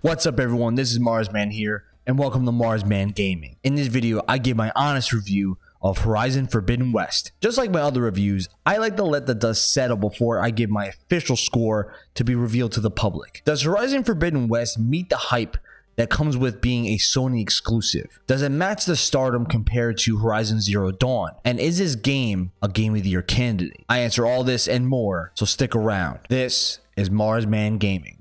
What's up everyone, this is Marsman here, and welcome to Marsman Gaming. In this video, I give my honest review of Horizon Forbidden West. Just like my other reviews, I like to let the dust settle before I give my official score to be revealed to the public. Does Horizon Forbidden West meet the hype that comes with being a Sony exclusive? Does it match the stardom compared to Horizon Zero Dawn? And is this game a Game of the Year candidate? I answer all this and more, so stick around. This is Marsman Gaming.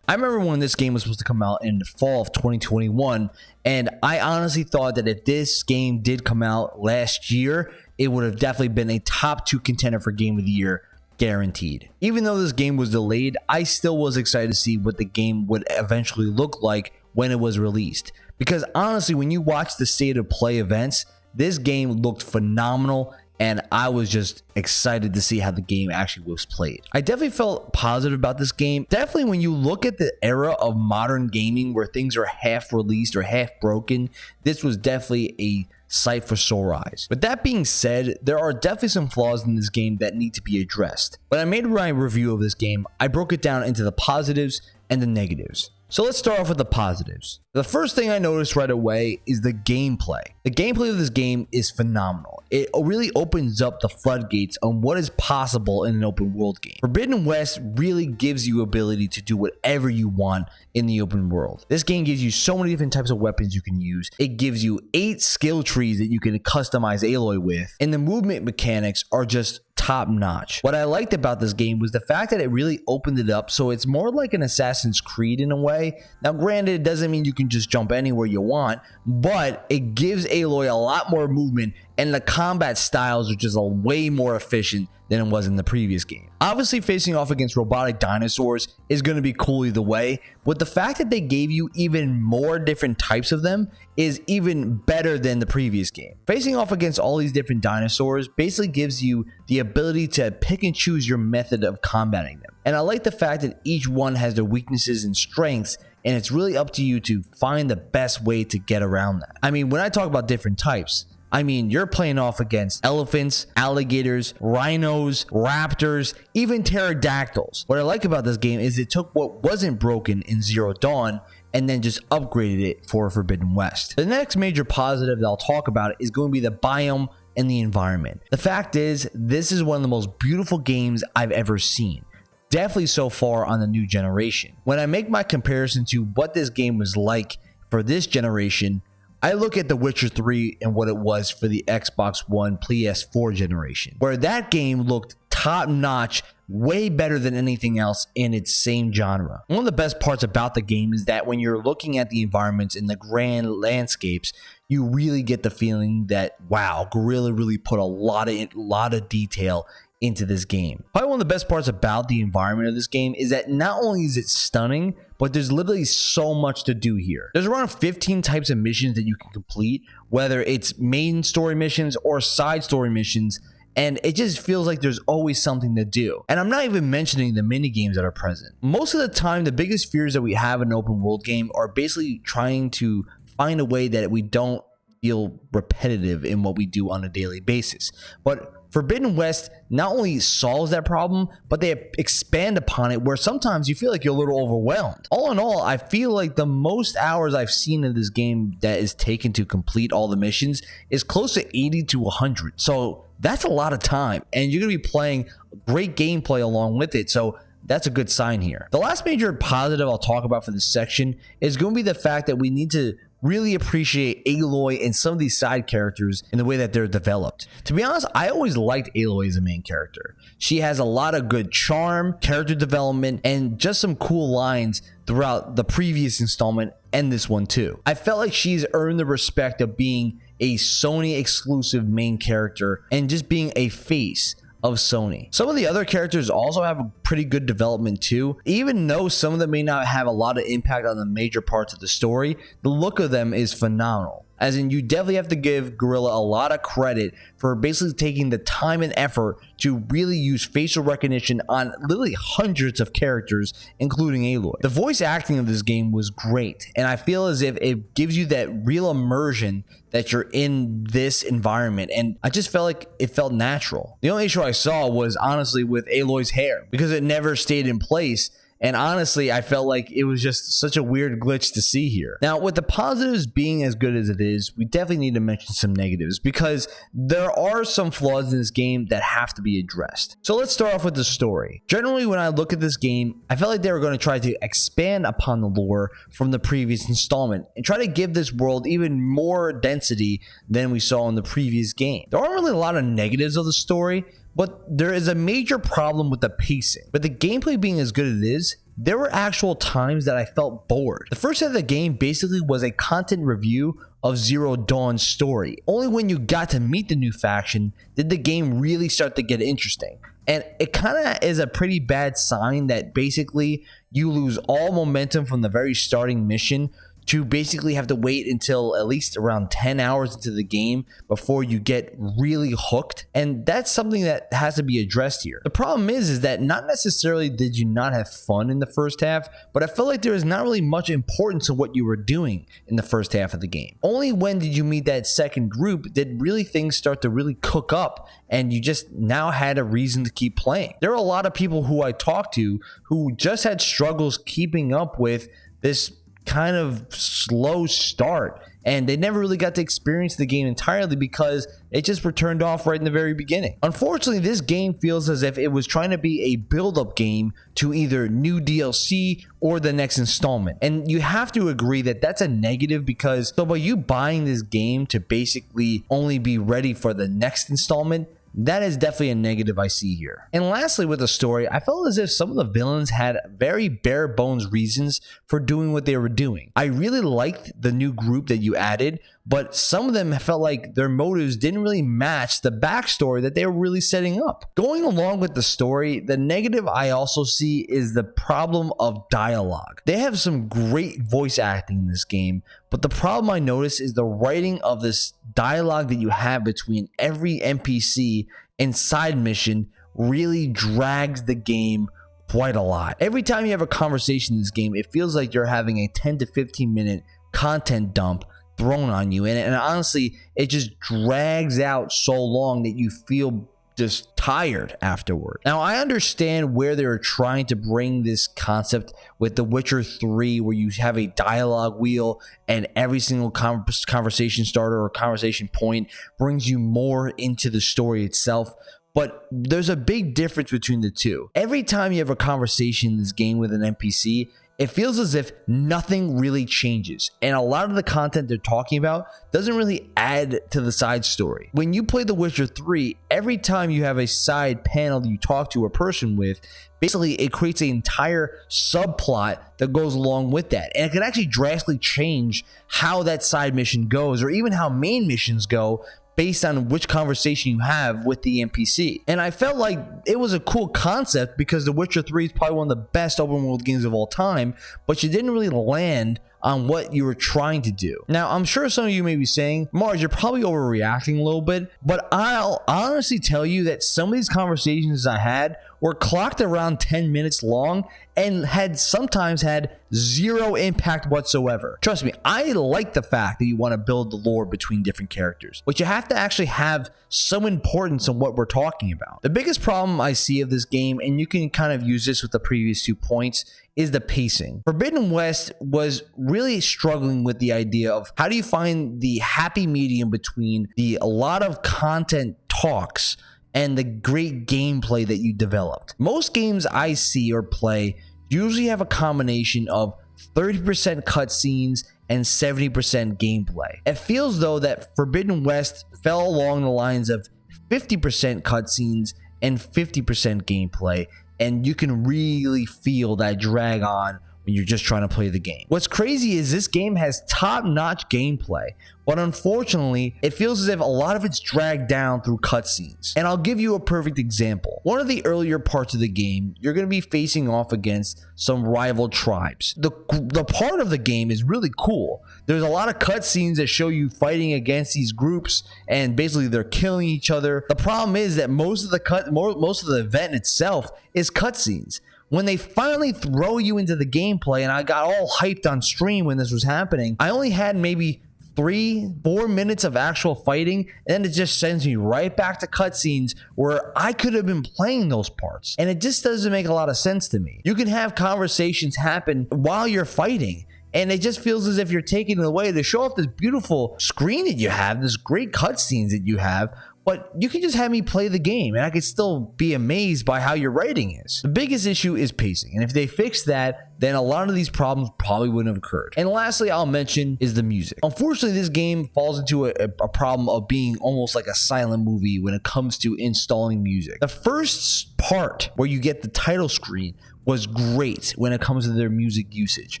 I remember when this game was supposed to come out in the fall of 2021, and I honestly thought that if this game did come out last year, it would have definitely been a top two contender for Game of the Year, guaranteed. Even though this game was delayed, I still was excited to see what the game would eventually look like when it was released. Because honestly, when you watch the state of play events, this game looked phenomenal and I was just excited to see how the game actually was played. I definitely felt positive about this game. Definitely when you look at the era of modern gaming where things are half released or half broken, this was definitely a sight for sore eyes. With that being said, there are definitely some flaws in this game that need to be addressed. When I made my review of this game, I broke it down into the positives and the negatives. So let's start off with the positives. The first thing I noticed right away is the gameplay. The gameplay of this game is phenomenal. It really opens up the floodgates on what is possible in an open world game. Forbidden West really gives you ability to do whatever you want in the open world. This game gives you so many different types of weapons you can use. It gives you eight skill trees that you can customize Aloy with. And the movement mechanics are just top notch. What I liked about this game was the fact that it really opened it up so it's more like an Assassin's Creed in a way. Now granted it doesn't mean you can just jump anywhere you want, but it gives Aloy a lot more movement and the combat styles are just a way more efficient than it was in the previous game. Obviously, facing off against robotic dinosaurs is going to be cool either way, but the fact that they gave you even more different types of them is even better than the previous game. Facing off against all these different dinosaurs basically gives you the ability to pick and choose your method of combating them. And I like the fact that each one has their weaknesses and strengths and it's really up to you to find the best way to get around that. I mean, when I talk about different types, I mean, you're playing off against elephants, alligators, rhinos, raptors, even pterodactyls. What I like about this game is it took what wasn't broken in Zero Dawn and then just upgraded it for Forbidden West. The next major positive that I'll talk about is going to be the biome and the environment. The fact is, this is one of the most beautiful games I've ever seen definitely so far on the new generation. When I make my comparison to what this game was like for this generation, I look at The Witcher 3 and what it was for the Xbox One PS4 generation, where that game looked top notch, way better than anything else in its same genre. One of the best parts about the game is that when you're looking at the environments and the grand landscapes, you really get the feeling that wow, Guerrilla really put a lot of lot of detail into this game. Probably one of the best parts about the environment of this game is that not only is it stunning, but there's literally so much to do here. There's around 15 types of missions that you can complete, whether it's main story missions or side story missions, and it just feels like there's always something to do. And I'm not even mentioning the mini games that are present. Most of the time, the biggest fears that we have in an open world game are basically trying to find a way that we don't feel repetitive in what we do on a daily basis. But Forbidden West not only solves that problem, but they expand upon it where sometimes you feel like you're a little overwhelmed. All in all, I feel like the most hours I've seen in this game that is taken to complete all the missions is close to 80 to 100. So that's a lot of time, and you're going to be playing great gameplay along with it. So that's a good sign here. The last major positive I'll talk about for this section is going to be the fact that we need to really appreciate Aloy and some of these side characters in the way that they're developed. To be honest, I always liked Aloy as a main character. She has a lot of good charm, character development, and just some cool lines throughout the previous installment and this one too. I felt like she's earned the respect of being a Sony exclusive main character and just being a face of Sony. Some of the other characters also have a pretty good development too. Even though some of them may not have a lot of impact on the major parts of the story, the look of them is phenomenal. As in, you definitely have to give Guerrilla a lot of credit for basically taking the time and effort to really use facial recognition on literally hundreds of characters, including Aloy. The voice acting of this game was great, and I feel as if it gives you that real immersion that you're in this environment. And I just felt like it felt natural. The only issue I saw was honestly with Aloy's hair because it never stayed in place and honestly, I felt like it was just such a weird glitch to see here. Now, with the positives being as good as it is, we definitely need to mention some negatives because there are some flaws in this game that have to be addressed. So let's start off with the story. Generally, when I look at this game, I felt like they were going to try to expand upon the lore from the previous installment and try to give this world even more density than we saw in the previous game. There aren't really a lot of negatives of the story, but there is a major problem with the pacing. But the gameplay being as good as it is, there were actual times that I felt bored. The first half of the game basically was a content review of Zero Dawn's story. Only when you got to meet the new faction did the game really start to get interesting. And it kind of is a pretty bad sign that basically you lose all momentum from the very starting mission to basically have to wait until at least around 10 hours into the game before you get really hooked. And that's something that has to be addressed here. The problem is is that not necessarily did you not have fun in the first half but i felt like there was not really much importance to what you were doing in the first half of the game. Only when did you meet that second group did really things start to really cook up and you just now had a reason to keep playing. There are a lot of people who i talked to who just had struggles keeping up with this kind of slow start and they never really got to experience the game entirely because it just were turned off right in the very beginning. Unfortunately, this game feels as if it was trying to be a build-up game to either new DLC or the next installment. And you have to agree that that's a negative because so by you buying this game to basically only be ready for the next installment, that is definitely a negative I see here. And lastly, with the story, I felt as if some of the villains had very bare bones reasons for doing what they were doing. I really liked the new group that you added, but some of them felt like their motives didn't really match the backstory that they were really setting up. Going along with the story, the negative I also see is the problem of dialogue. They have some great voice acting in this game, but the problem I notice is the writing of this dialogue that you have between every NPC and side mission really drags the game quite a lot. Every time you have a conversation in this game, it feels like you're having a 10 to 15 minute content dump thrown on you. And, and honestly, it just drags out so long that you feel just tired afterward. Now, I understand where they're trying to bring this concept with The Witcher 3, where you have a dialogue wheel and every single conversation starter or conversation point brings you more into the story itself. But there's a big difference between the two. Every time you have a conversation in this game with an NPC, it feels as if nothing really changes. And a lot of the content they're talking about doesn't really add to the side story. When you play The Witcher 3, every time you have a side panel you talk to a person with, basically it creates an entire subplot that goes along with that. And it can actually drastically change how that side mission goes or even how main missions go based on which conversation you have with the NPC. And I felt like it was a cool concept because The Witcher 3 is probably one of the best open world games of all time, but you didn't really land on what you were trying to do. Now, I'm sure some of you may be saying, Mars, you're probably overreacting a little bit, but I'll honestly tell you that some of these conversations I had were clocked around 10 minutes long and had sometimes had zero impact whatsoever. Trust me, I like the fact that you want to build the lore between different characters, but you have to actually have some importance in what we're talking about. The biggest problem I see of this game, and you can kind of use this with the previous two points, is the pacing. Forbidden West was really struggling with the idea of how do you find the happy medium between the a lot of content talks and the great gameplay that you developed. Most games I see or play usually have a combination of 30% cutscenes and 70% gameplay. It feels though that Forbidden West fell along the lines of 50% cutscenes and 50% gameplay, and you can really feel that drag on when you're just trying to play the game. What's crazy is this game has top-notch gameplay, but unfortunately, it feels as if a lot of it's dragged down through cutscenes. And I'll give you a perfect example. One of the earlier parts of the game, you're going to be facing off against some rival tribes. The, the part of the game is really cool. There's a lot of cutscenes that show you fighting against these groups and basically they're killing each other. The problem is that most of the cut most of the event itself is cutscenes when they finally throw you into the gameplay and I got all hyped on stream when this was happening, I only had maybe three, four minutes of actual fighting, and then it just sends me right back to cutscenes where I could have been playing those parts. And it just doesn't make a lot of sense to me. You can have conversations happen while you're fighting. And it just feels as if you're taking away to show off this beautiful screen that you have, this great cutscenes that you have, but you can just have me play the game and I could still be amazed by how your writing is. The biggest issue is pacing, and if they fix that, then a lot of these problems probably wouldn't have occurred. And lastly, I'll mention is the music. Unfortunately, this game falls into a, a problem of being almost like a silent movie when it comes to installing music. The first part where you get the title screen was great when it comes to their music usage.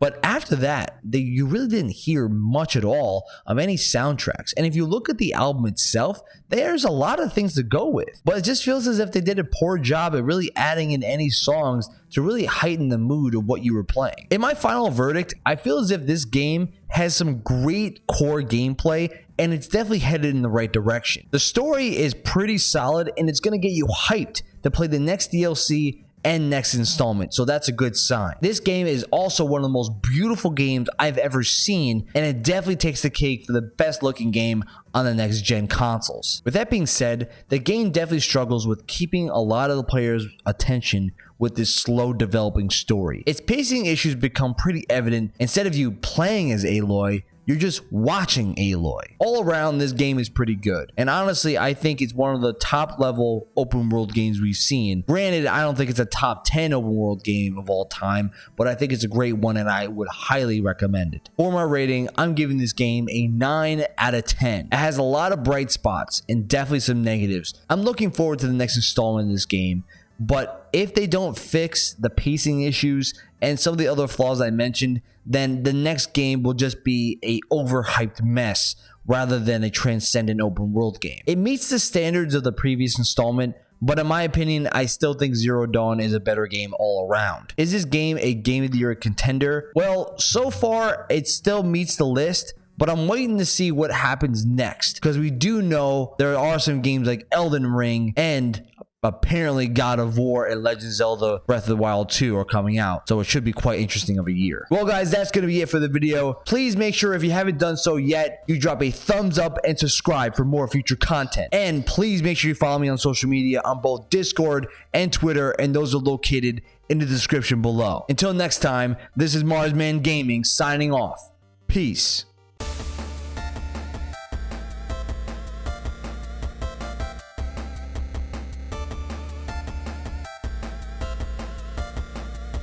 But after that, they, you really didn't hear much at all of any soundtracks. And if you look at the album itself, there's a lot of things to go with. But it just feels as if they did a poor job at really adding in any songs to really heighten the mood of what you were playing. In my final verdict, I feel as if this game has some great core gameplay and it's definitely headed in the right direction. The story is pretty solid and it's going to get you hyped to play the next DLC and next installment. So that's a good sign. This game is also one of the most beautiful games I've ever seen, and it definitely takes the cake for the best looking game on the next gen consoles. With that being said, the game definitely struggles with keeping a lot of the players' attention with this slow developing story. Its pacing issues become pretty evident instead of you playing as Aloy, you're just watching Aloy. All around, this game is pretty good. And honestly, I think it's one of the top level open world games we've seen. Granted, I don't think it's a top 10 open world game of all time, but I think it's a great one and I would highly recommend it. For my rating, I'm giving this game a 9 out of 10. It has a lot of bright spots and definitely some negatives. I'm looking forward to the next installment of this game. But if they don't fix the pacing issues and some of the other flaws I mentioned, then the next game will just be a overhyped mess rather than a transcendent open world game. It meets the standards of the previous installment, but in my opinion, I still think Zero Dawn is a better game all around. Is this game a Game of the Year contender? Well, so far, it still meets the list, but I'm waiting to see what happens next because we do know there are some games like Elden Ring and apparently God of War and Legend Zelda Breath of the Wild 2 are coming out. So it should be quite interesting of a year. Well, guys, that's going to be it for the video. Please make sure if you haven't done so yet, you drop a thumbs up and subscribe for more future content. And please make sure you follow me on social media on both Discord and Twitter, and those are located in the description below. Until next time, this is Marsman Gaming signing off. Peace.